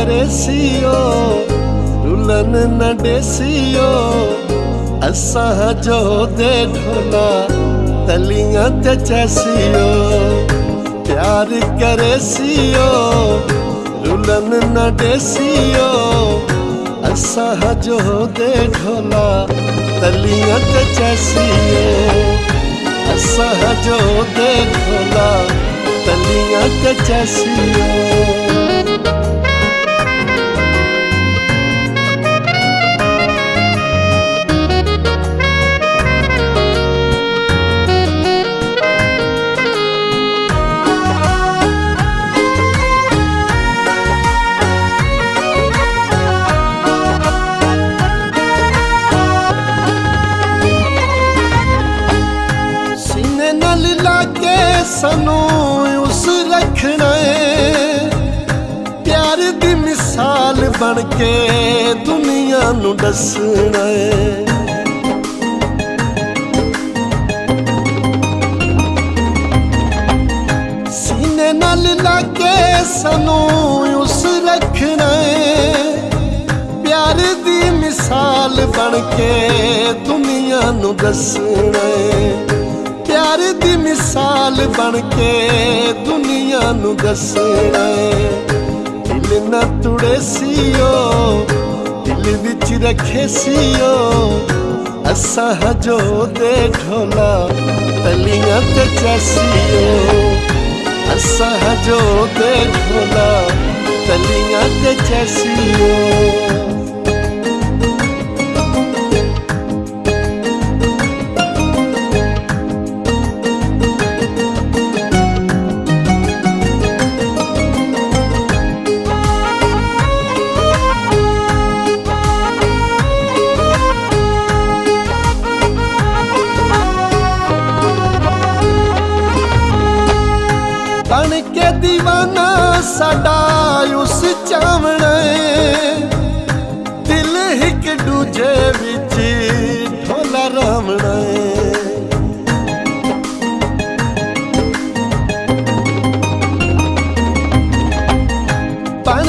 करेसियो, रुलन न डेसियो। असां जो दे ढोला तलियाँ ते चैसियो। प्यार करेसियो, रुलन न डेसियो। असां जो दे ढोला तलियाँ ते चैसियो। असां जो दे ढोला तलियाँ ते चैसियो। ਬਣ ਕੇ ਦੁਨੀਆ ਨੂੰ ਦੱਸਣਾ ਏ। ਸੀਨੇ ਨਾਲ ਲਾ ਕੇ ਸਾਨੂੰ ਉਸ ਰੱਖਣਾ ਏ। ਪਿਆਰ ਦੀ ਮਿਸਾਲ ਬਣ ਕੇ ਦੁਨੀਆ ਨੂੰ ਦੱਸਣਾ ਏ। ਪਿਆਰ ਦੀ ਮਿਸਾਲ ਬਣ ਕੇ ਦੁਨੀਆ ਨੂੰ ਦੱਸਣਾ ਦਿਲ ਨਾ ਤੁੜੇ ਸੀਓ ਦਿਲ ਵਿੱਚ ਰੱਖੇ ਸੀਓ ਅਸਾਂ ਜੋ ਦੇ ਢੋਲਾ ਤਲੀਆਂ ਤੇ ਚਸੀਓ ਅਸਾਂ ਜੋ ਦੇ ਢੋਲਾ ਤਲੀਆਂ ਤੇ ਚਸੀਓ ਸਾਡਾ ਉਸ ਚਾਵਣੇ ਦਿਲ ਇੱਕ ਦੂਜੇ ਵਿੱਚ ਢੋਲਾ ਰਾਵਣੇ ਬਣ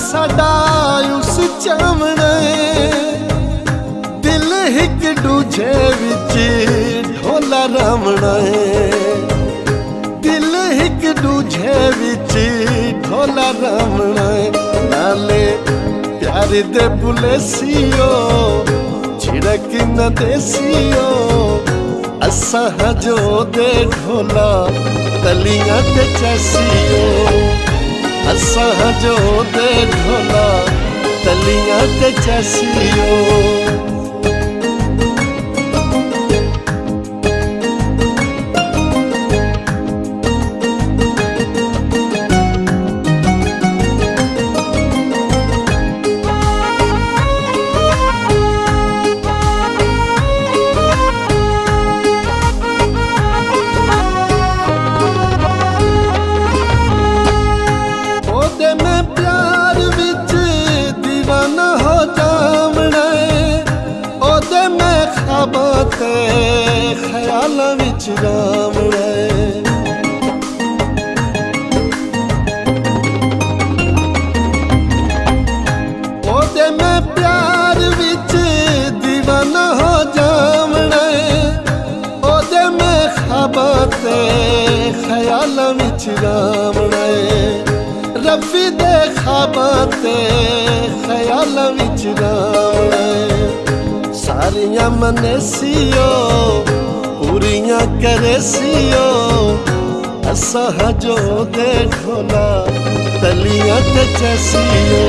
ਸਾਡਾ ਉਸ ਚਾਵਣੇ ਦਿਲ ਇੱਕ ਦੂਜੇ ਵਿੱਚ ਢੋਲਾ ਰਾਵਣੇ ਢੋਲਾ ਰਾਵਣਾ ਏ ਨਾਲੇ ਪਿਆਰ ਦੇ ਬੁਲੇਸੀਓ ਛਿੜਕ ਨਾ ਦੇਸੀਓ ਅਸਾਂ ਜੋ ਦੇ ਢੋਲਾ ਤਲੀਆਂ ਤੇ ਚਸੀਓ ਅਸਾਂ ਜੋ ਦੇ ਢੋਲਾ ਤਲੀਆਂ ਤੇ ਚਸੀਓ राम राय ओदे मैं प्यार विच हो जावना ओदे मैं खाबा ख्याल विच रबी दे खाबा ते ख्याल विच रावना सारिया मनेसियो पूरियां करे सियो असह जो देखो ना तलियां ते चसियो।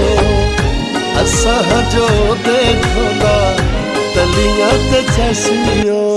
असह जो देखो ना तलियां ते चसियो।